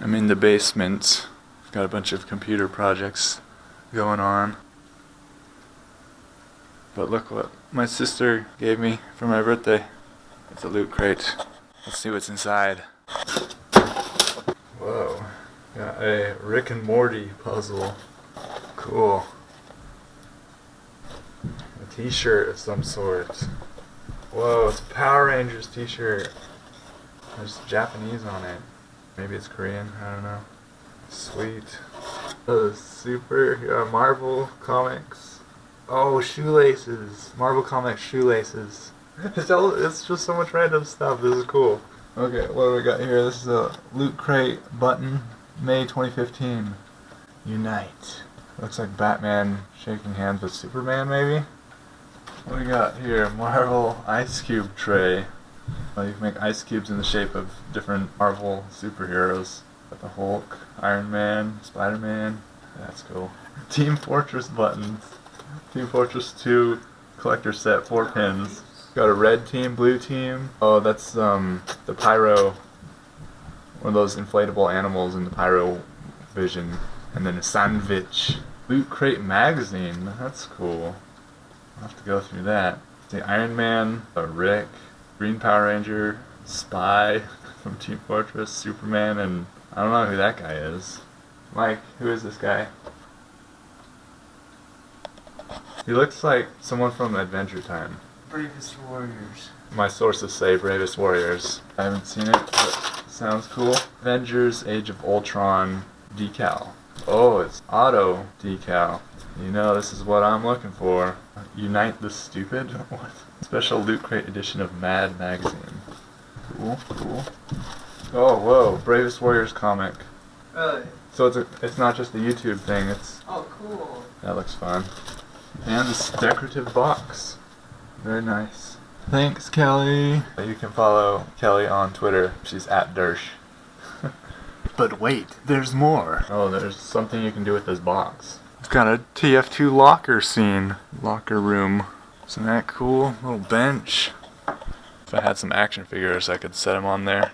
I'm in the basement. I've Got a bunch of computer projects going on. But look what my sister gave me for my birthday. It's a loot crate. Let's see what's inside. Whoa. Got a Rick and Morty puzzle. Cool. A t-shirt of some sort. Whoa, it's a Power Rangers t-shirt. There's Japanese on it. Maybe it's Korean, I don't know. Sweet. Uh, super uh, Marvel comics. Oh, shoelaces. Marvel comics shoelaces. It's, all, it's just so much random stuff. This is cool. Okay, what do we got here? This is a Loot Crate button, May 2015. Unite. Looks like Batman shaking hands with Superman, maybe? What do we got here? Marvel Ice Cube tray. Well, you can make ice cubes in the shape of different Marvel superheroes. Got the Hulk, Iron Man, Spider-Man. That's cool. Team Fortress buttons. Team Fortress 2 collector set, four pins. Got a red team, blue team. Oh, that's um the Pyro, one of those inflatable animals in the Pyro Vision. And then a sandwich. Loot Crate magazine. That's cool. I'll have to go through that. The Iron Man, a Rick, Green Power Ranger, Spy from Team Fortress, Superman, and I don't know who that guy is. Mike, who is this guy? He looks like someone from Adventure Time. Bravest Warriors. My sources say Bravest Warriors. I haven't seen it, but sounds cool. Avengers Age of Ultron decal. Oh, it's auto decal. You know, this is what I'm looking for. Unite the Stupid? What? Special Loot Crate edition of Mad Magazine. Cool, cool. Oh, whoa, Bravest Warriors comic. Really? So it's a, it's not just a YouTube thing, it's, Oh, cool. that looks fun. And this decorative box. Very nice. Thanks, Kelly. You can follow Kelly on Twitter. She's at Dersh. but wait, there's more. Oh, there's something you can do with this box. It's got a TF2 locker scene. Locker room. Isn't that cool? Little bench. If I had some action figures, I could set them on there.